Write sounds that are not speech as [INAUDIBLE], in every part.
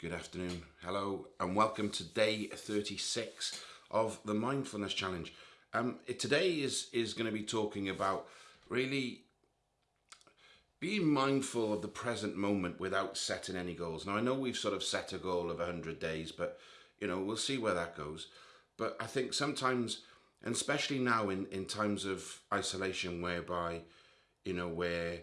Good afternoon, hello, and welcome to day 36 of the Mindfulness Challenge. Um, it, today is, is going to be talking about really being mindful of the present moment without setting any goals. Now, I know we've sort of set a goal of 100 days, but, you know, we'll see where that goes. But I think sometimes, and especially now in, in times of isolation, whereby, you know, where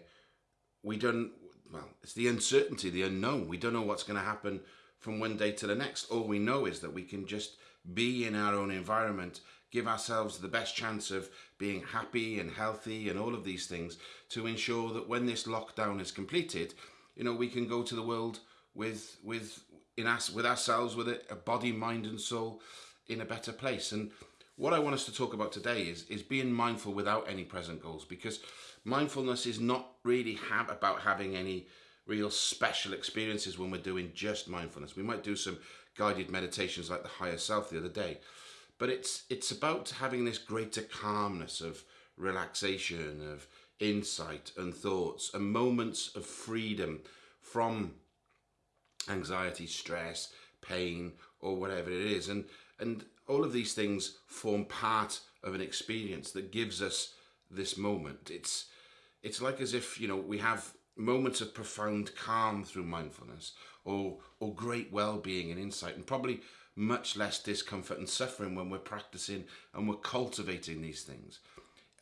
we don't, well, it's the uncertainty, the unknown. We don't know what's going to happen from one day to the next. All we know is that we can just be in our own environment, give ourselves the best chance of being happy and healthy and all of these things to ensure that when this lockdown is completed, you know, we can go to the world with with in us with ourselves with a, a body, mind and soul in a better place. And what I want us to talk about today is is being mindful without any present goals because mindfulness is not really have about having any real special experiences when we're doing just mindfulness. We might do some guided meditations like the higher self the other day, but it's it's about having this greater calmness of relaxation, of insight and thoughts, and moments of freedom from anxiety, stress, pain, or whatever it is. And and all of these things form part of an experience that gives us this moment. It's it's like as if you know we have moments of profound calm through mindfulness or or great well-being and insight and probably much less discomfort and suffering when we're practicing and we're cultivating these things.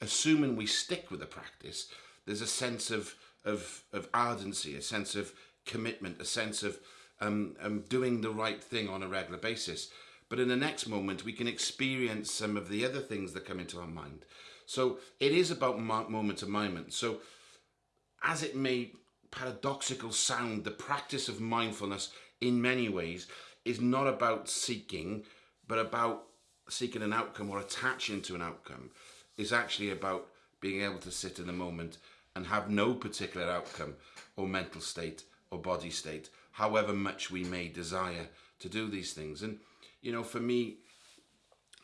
Assuming we stick with the practice there's a sense of of of ardency a sense of commitment a sense of um, um, doing the right thing on a regular basis. But in the next moment we can experience some of the other things that come into our mind so it is about moment to moment so as it may paradoxical sound, the practice of mindfulness in many ways is not about seeking, but about seeking an outcome or attaching to an outcome. Is actually about being able to sit in the moment and have no particular outcome or mental state or body state, however much we may desire to do these things. And, you know, for me,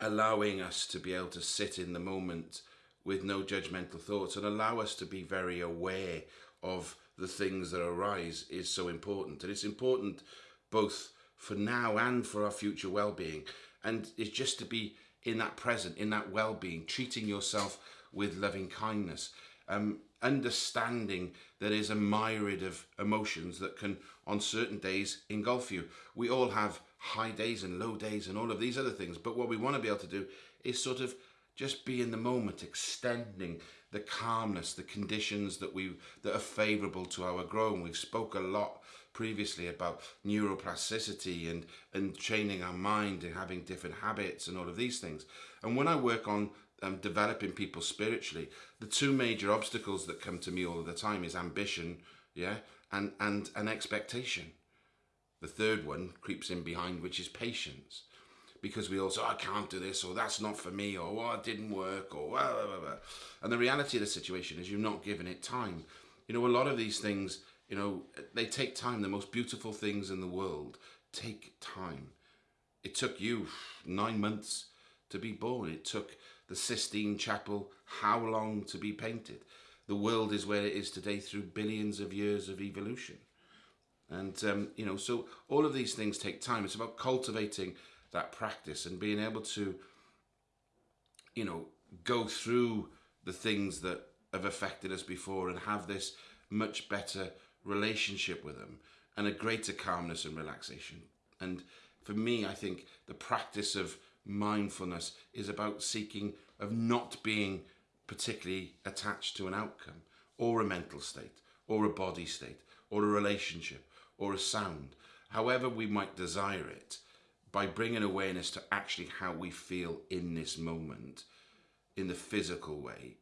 allowing us to be able to sit in the moment with no judgmental thoughts and allow us to be very aware of the things that arise is so important. And it's important both for now and for our future well-being. And it's just to be in that present, in that well-being, treating yourself with loving kindness, um, understanding there is a myriad of emotions that can, on certain days, engulf you. We all have high days and low days and all of these other things. But what we want to be able to do is sort of just be in the moment, extending the calmness, the conditions that we that are favourable to our growing. We've spoke a lot previously about neuroplasticity and and training our mind and having different habits and all of these things. And when I work on um, developing people spiritually, the two major obstacles that come to me all of the time is ambition, yeah, and and an expectation. The third one creeps in behind, which is patience because we all say, I can't do this, or that's not for me, or oh, it didn't work, or blah, blah, blah. And the reality of the situation is you're not given it time. You know, a lot of these things, you know, they take time. The most beautiful things in the world take time. It took you nine months to be born. It took the Sistine Chapel how long to be painted. The world is where it is today through billions of years of evolution. And, um, you know, so all of these things take time. It's about cultivating that practice and being able to, you know, go through the things that have affected us before and have this much better relationship with them and a greater calmness and relaxation. And for me, I think the practice of mindfulness is about seeking of not being particularly attached to an outcome or a mental state or a body state or a relationship or a sound, however we might desire it, by bringing awareness to actually how we feel in this moment in the physical way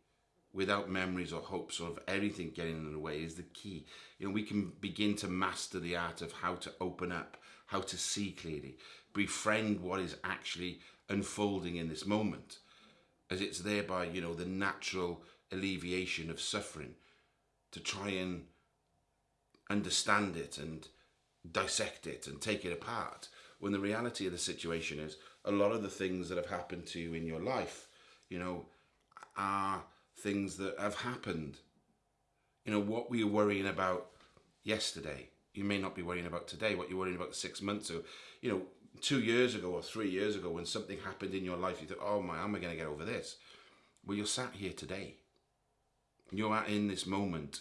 without memories or hopes or of anything getting in the way is the key. You know, we can begin to master the art of how to open up, how to see clearly, befriend what is actually unfolding in this moment, as it's thereby, you know, the natural alleviation of suffering, to try and understand it and dissect it and take it apart when the reality of the situation is a lot of the things that have happened to you in your life, you know, are things that have happened. You know, what were you worrying about yesterday? you may not be worrying about today, what you're worrying about six months or, you know, two years ago or three years ago when something happened in your life, you thought, oh my, am I going to get over this? Well, you're sat here today. You're at in this moment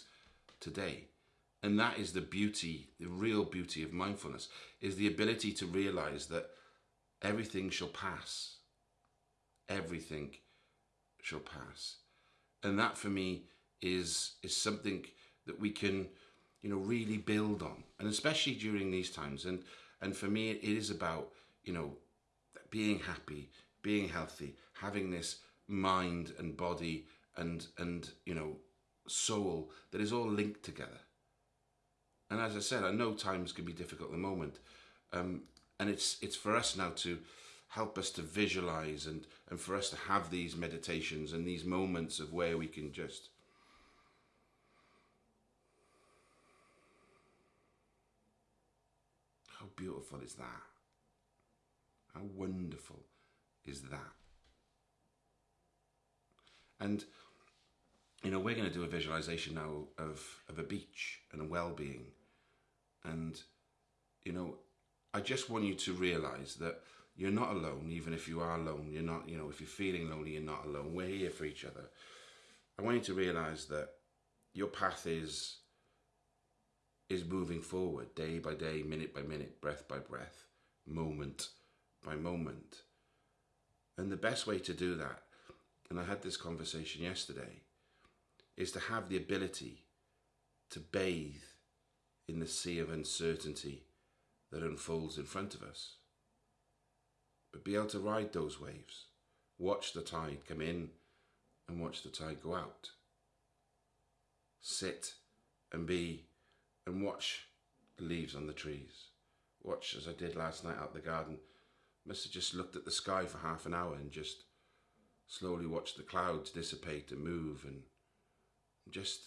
today. And that is the beauty, the real beauty of mindfulness, is the ability to realize that everything shall pass. Everything shall pass. And that for me is is something that we can, you know, really build on. And especially during these times. And and for me it is about, you know, being happy, being healthy, having this mind and body and and you know soul that is all linked together and as I said, I know times can be difficult at the moment, um, and it's it's for us now to help us to visualize and and for us to have these meditations and these moments of where we can just how beautiful is that? How wonderful is that? And you know we're going to do a visualization now of of a beach and a well-being and, you know, I just want you to realize that you're not alone, even if you are alone. You're not, you know, if you're feeling lonely, you're not alone. We're here for each other. I want you to realize that your path is is moving forward day by day, minute by minute, breath by breath, moment by moment. And the best way to do that, and I had this conversation yesterday, is to have the ability to bathe in the sea of uncertainty that unfolds in front of us. But be able to ride those waves, watch the tide come in and watch the tide go out. Sit and be and watch the leaves on the trees. Watch as I did last night out the garden. Must have just looked at the sky for half an hour and just slowly watched the clouds dissipate and move and just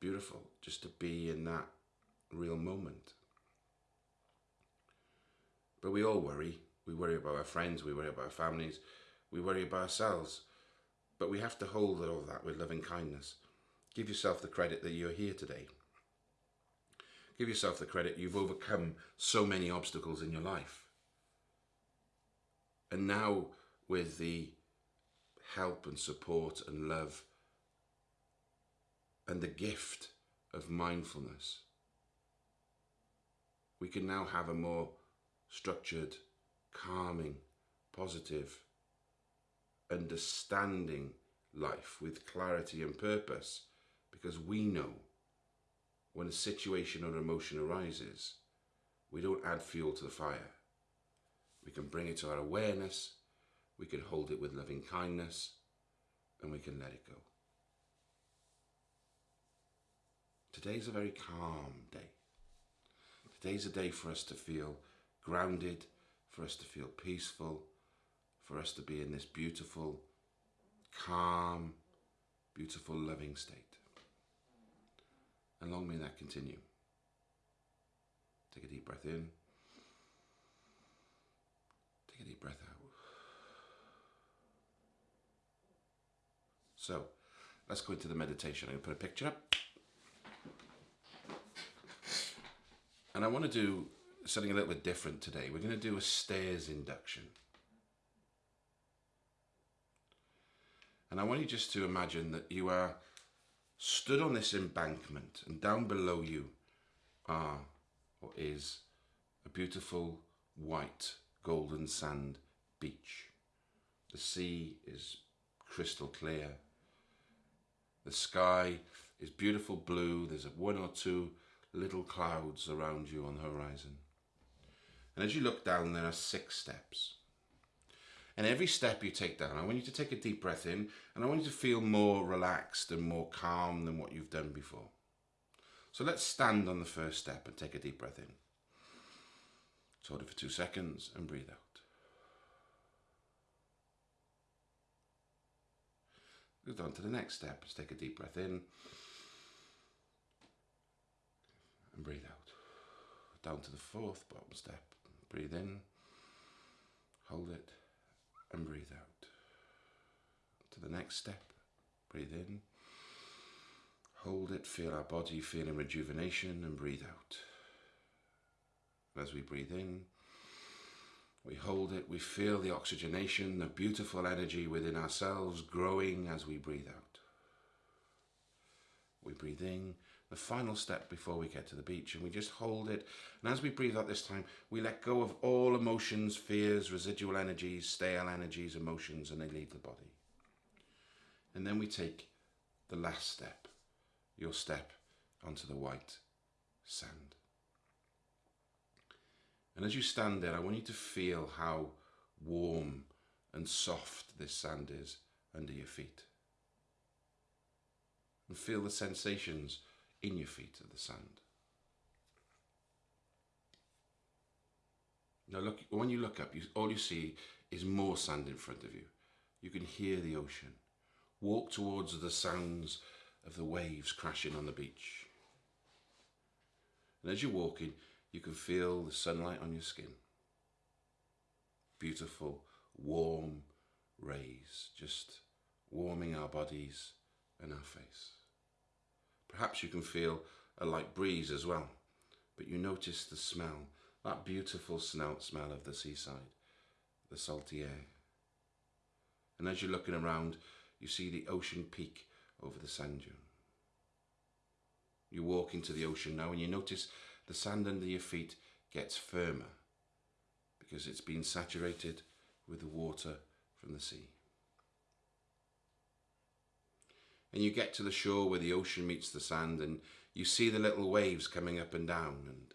beautiful just to be in that real moment. But we all worry. We worry about our friends, we worry about our families, we worry about ourselves. But we have to hold all that with loving kindness. Give yourself the credit that you're here today. Give yourself the credit you've overcome so many obstacles in your life. And now, with the help and support and love and the gift of mindfulness, we can now have a more structured, calming, positive, understanding life with clarity and purpose because we know when a situation or emotion arises, we don't add fuel to the fire. We can bring it to our awareness, we can hold it with loving kindness, and we can let it go. Today's a very calm day. Today's a day for us to feel grounded, for us to feel peaceful, for us to be in this beautiful, calm, beautiful, loving state. And long may that continue. Take a deep breath in. Take a deep breath out. So, let's go into the meditation. I'm going to put a picture up. And I want to do something a little bit different today. We're going to do a stairs induction. And I want you just to imagine that you are stood on this embankment and down below you are or is a beautiful white golden sand beach. The sea is crystal clear. The sky is beautiful blue. There's a one or two little clouds around you on the horizon. And as you look down, there are six steps. And every step you take down, I want you to take a deep breath in and I want you to feel more relaxed and more calm than what you've done before. So let's stand on the first step and take a deep breath in. hold it for two seconds and breathe out. Go on to the next step. Let's take a deep breath in and breathe out. Down to the fourth bottom step. Breathe in, hold it, and breathe out. To the next step. Breathe in, hold it, feel our body feeling rejuvenation, and breathe out. as we breathe in. We hold it, we feel the oxygenation, the beautiful energy within ourselves growing as we breathe out. We breathe in, the final step before we get to the beach, and we just hold it. And as we breathe out this time, we let go of all emotions, fears, residual energies, stale energies, emotions, and they leave the body. And then we take the last step, your step onto the white sand. And as you stand there, I want you to feel how warm and soft this sand is under your feet. And feel the sensations in your feet of the sand. Now look, when you look up, you, all you see is more sand in front of you. You can hear the ocean. Walk towards the sounds of the waves crashing on the beach. And as you're walking, you can feel the sunlight on your skin. Beautiful, warm rays just warming our bodies and our face. Perhaps you can feel a light breeze as well, but you notice the smell, that beautiful smell, smell of the seaside, the salty air. And as you're looking around, you see the ocean peak over the sand dune. You walk into the ocean now and you notice the sand under your feet gets firmer because it's been saturated with the water from the sea. And you get to the shore where the ocean meets the sand and you see the little waves coming up and down and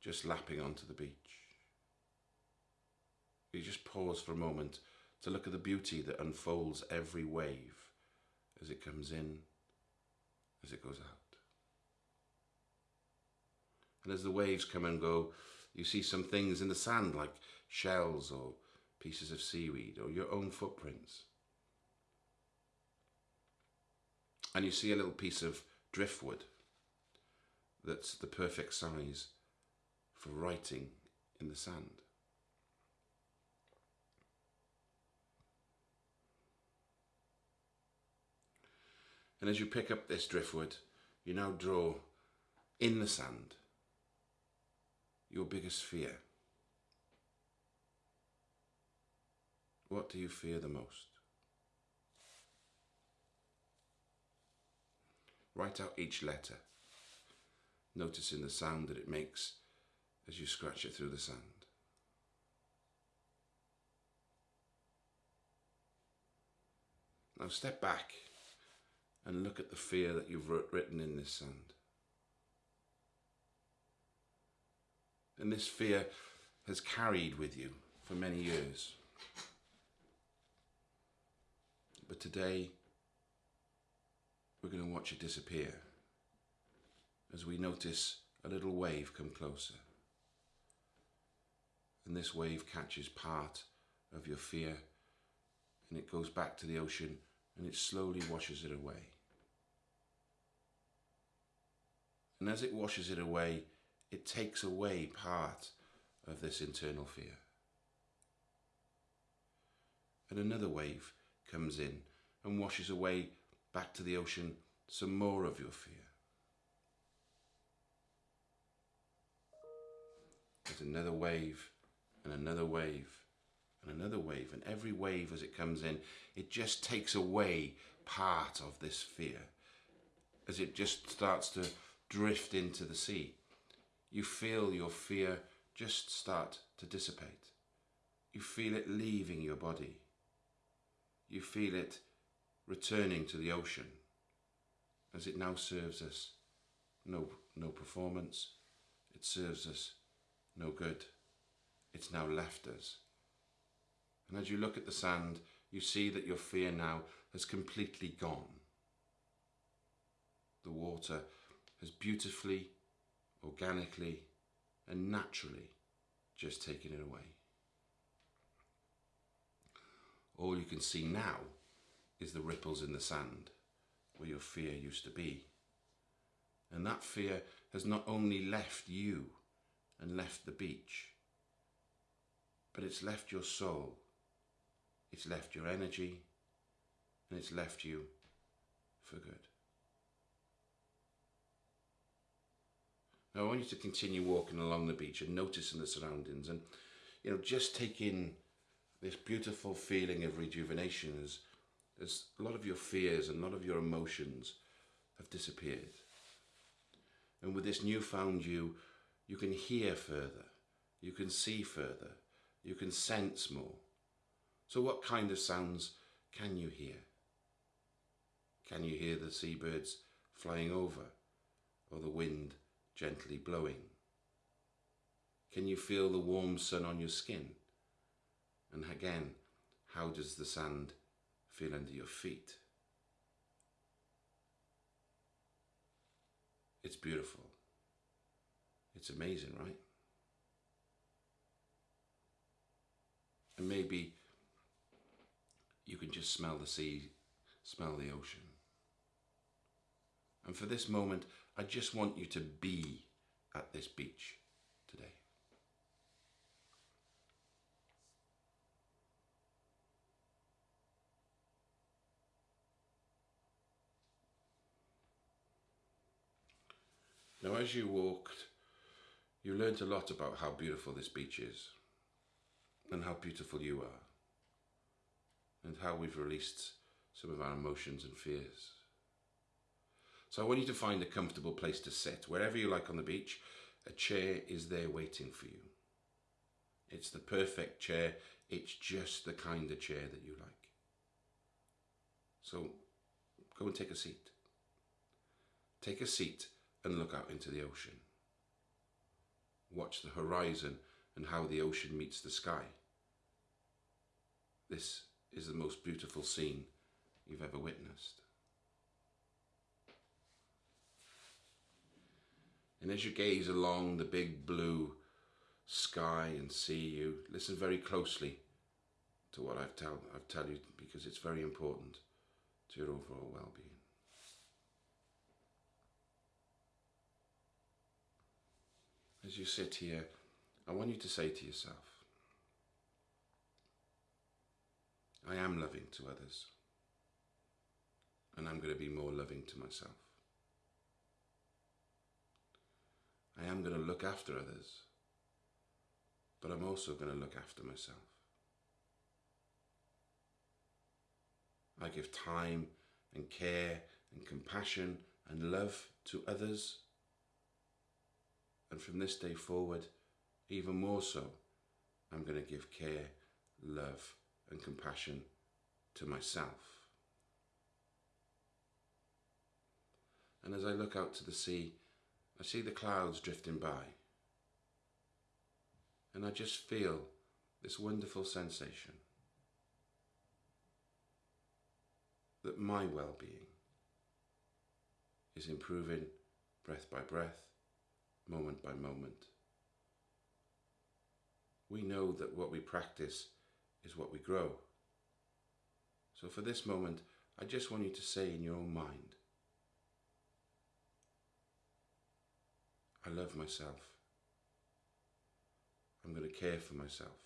just lapping onto the beach. You just pause for a moment to look at the beauty that unfolds every wave as it comes in, as it goes out. And as the waves come and go, you see some things in the sand like shells or pieces of seaweed or your own footprints. And you see a little piece of driftwood that's the perfect size for writing in the sand. And as you pick up this driftwood, you now draw in the sand your biggest fear. What do you fear the most? Write out each letter, noticing the sound that it makes as you scratch it through the sand. Now step back and look at the fear that you've written in this sand. And this fear has carried with you for many years. But today, we're going to watch it disappear as we notice a little wave come closer. And this wave catches part of your fear and it goes back to the ocean and it slowly washes it away. And as it washes it away, it takes away part of this internal fear. And another wave comes in and washes away back to the ocean some more of your fear. There's another wave and another wave and another wave and every wave as it comes in it just takes away part of this fear as it just starts to drift into the sea you feel your fear just start to dissipate. You feel it leaving your body. You feel it returning to the ocean as it now serves us no, no performance. It serves us no good. It's now left us. And as you look at the sand, you see that your fear now has completely gone. The water has beautifully organically and naturally just taken it away. All you can see now is the ripples in the sand where your fear used to be. And that fear has not only left you and left the beach, but it's left your soul, it's left your energy, and it's left you for good. Now I want you to continue walking along the beach and noticing the surroundings and, you know, just take in this beautiful feeling of rejuvenation as, as a lot of your fears and a lot of your emotions have disappeared. And with this newfound you, you can hear further, you can see further, you can sense more. So what kind of sounds can you hear? Can you hear the seabirds flying over or the wind gently blowing? Can you feel the warm sun on your skin? And again, how does the sand feel under your feet? It's beautiful. It's amazing, right? And maybe you can just smell the sea, smell the ocean. And for this moment, I just want you to be at this beach today. Now, as you walked, you learnt a lot about how beautiful this beach is and how beautiful you are and how we've released some of our emotions and fears. So I want you to find a comfortable place to sit. Wherever you like on the beach, a chair is there waiting for you. It's the perfect chair. It's just the kind of chair that you like. So go and take a seat. Take a seat and look out into the ocean. Watch the horizon and how the ocean meets the sky. This is the most beautiful scene you've ever witnessed. And as you gaze along the big blue sky and see you, listen very closely to what I've tell, I've tell you because it's very important to your overall well-being. As you sit here, I want you to say to yourself, I am loving to others, and I'm going to be more loving to myself. I am going to look after others, but I'm also going to look after myself. I give time and care and compassion and love to others. And from this day forward, even more so, I'm going to give care, love and compassion to myself. And as I look out to the sea, I see the clouds drifting by. And I just feel this wonderful sensation that my well-being is improving breath by breath, moment by moment. We know that what we practice is what we grow. So for this moment, I just want you to say in your own mind, I love myself. I'm going to care for myself.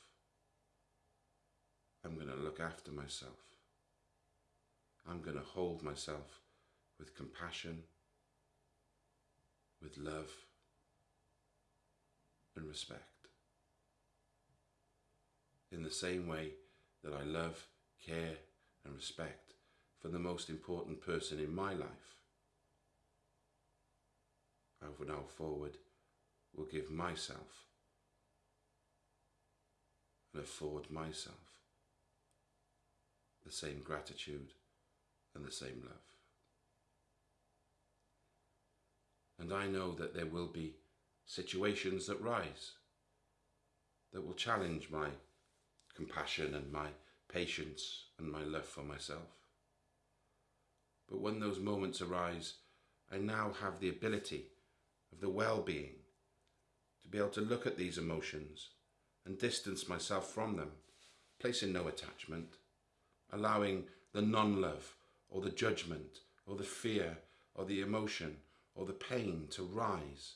I'm going to look after myself. I'm going to hold myself with compassion, with love and respect. In the same way that I love, care and respect for the most important person in my life, I from now forward will give myself and afford myself the same gratitude and the same love. And I know that there will be situations that rise that will challenge my compassion and my patience and my love for myself. But when those moments arise, I now have the ability of the well-being to be able to look at these emotions and distance myself from them, placing no attachment, allowing the non-love or the judgment or the fear or the emotion or the pain to rise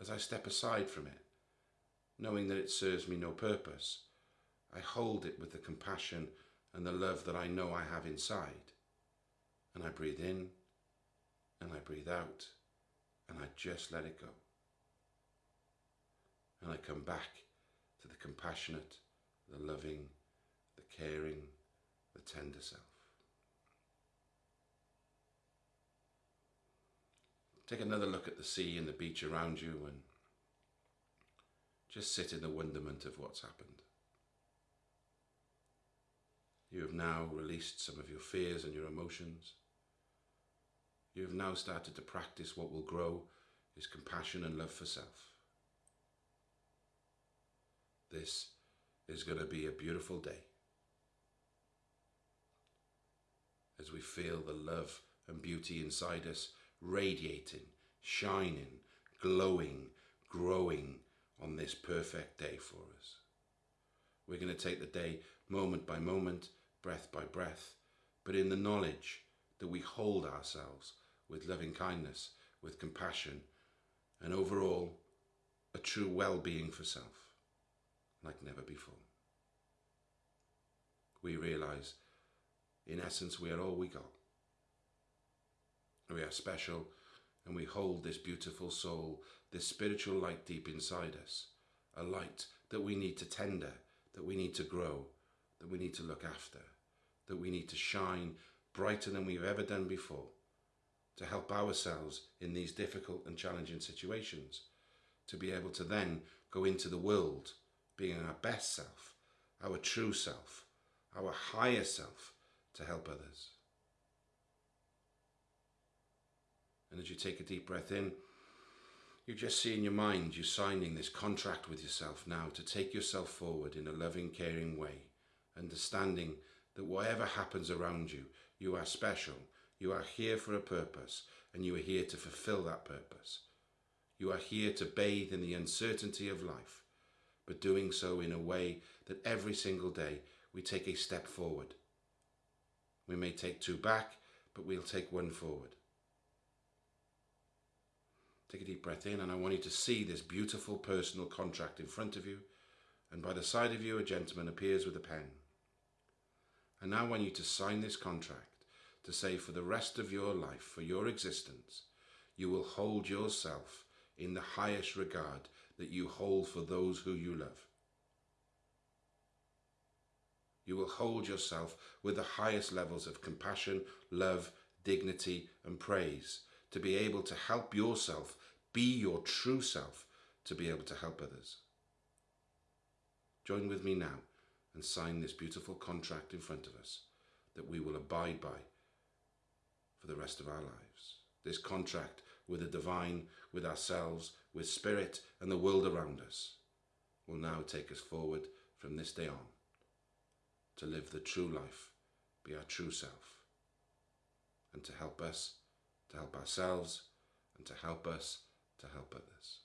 as I step aside from it, knowing that it serves me no purpose. I hold it with the compassion and the love that I know I have inside. And I breathe in and I breathe out and I just let it go. and I come back to the compassionate, the loving, the caring, the tender self. Take another look at the sea and the beach around you and just sit in the wonderment of what's happened. You have now released some of your fears and your emotions. You have now started to practice what will grow is compassion and love for self. This is going to be a beautiful day as we feel the love and beauty inside us radiating, shining, glowing, growing on this perfect day for us. We're going to take the day moment by moment, breath by breath, but in the knowledge that we hold ourselves with loving kindness, with compassion, and overall a true well-being for self, like never before. We realise, in essence, we are all we got. We are special and we hold this beautiful soul, this spiritual light deep inside us, a light that we need to tender, that we need to grow, that we need to look after, that we need to shine brighter than we've ever done before, to help ourselves in these difficult and challenging situations, to be able to then go into the world being our best self, our true self, our higher self, to help others. And as you take a deep breath in, you just see in your mind you're signing this contract with yourself now to take yourself forward in a loving, caring way, understanding that whatever happens around you, you are special, you are here for a purpose, and you are here to fulfill that purpose. You are here to bathe in the uncertainty of life, but doing so in a way that every single day we take a step forward. We may take two back, but we'll take one forward. Take a deep breath in and I want you to see this beautiful personal contract in front of you and by the side of you a gentleman appears with a pen. And now I want you to sign this contract to say for the rest of your life, for your existence, you will hold yourself in the highest regard that you hold for those who you love. You will hold yourself with the highest levels of compassion, love, dignity and praise to be able to help yourself be your true self to be able to help others. Join with me now and sign this beautiful contract in front of us that we will abide by for the rest of our lives. This contract with the divine, with ourselves, with spirit and the world around us will now take us forward from this day on to live the true life, be our true self and to help us to help ourselves and to help us to help others.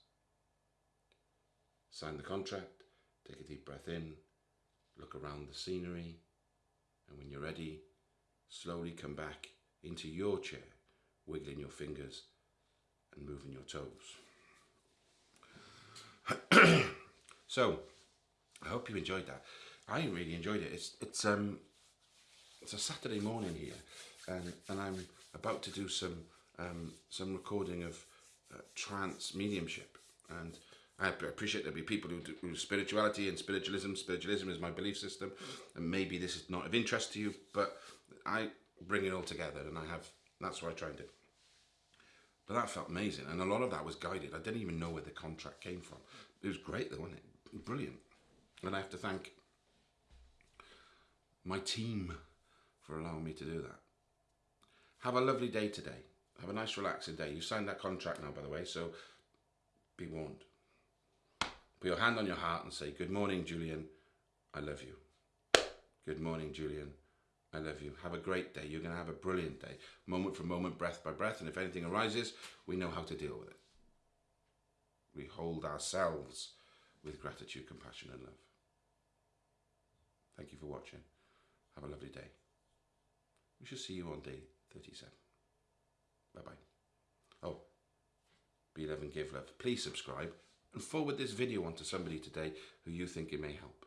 Sign the contract, take a deep breath in, look around the scenery, and when you're ready, slowly come back into your chair, wiggling your fingers and moving your toes. [CLEARS THROAT] so, I hope you enjoyed that. I really enjoyed it. It's it's um it's a Saturday morning here, and and I'm about to do some um, some recording of uh, trance mediumship and I appreciate there'll be people who do spirituality and spiritualism. Spiritualism is my belief system, and maybe this is not of interest to you, but I bring it all together, and I have. That's what I try and do. But that felt amazing, and a lot of that was guided. I didn't even know where the contract came from. It was great, though, wasn't it? Brilliant. And I have to thank my team for allowing me to do that. Have a lovely day today. Have a nice relaxing day. You signed that contract now, by the way, so be warned. Put your hand on your heart and say, good morning, Julian. I love you. Good morning, Julian. I love you. Have a great day. You're going to have a brilliant day. Moment for moment, breath by breath. And if anything arises, we know how to deal with it. We hold ourselves with gratitude, compassion and love. Thank you for watching. Have a lovely day. We shall see you on day 37. Bye-bye. Oh, be love and give love. Please subscribe and forward this video on to somebody today who you think it may help.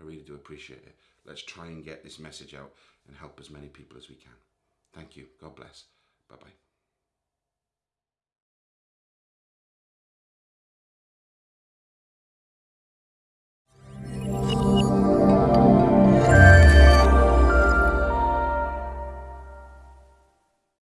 I really do appreciate it. Let's try and get this message out and help as many people as we can. Thank you. God bless. Bye-bye.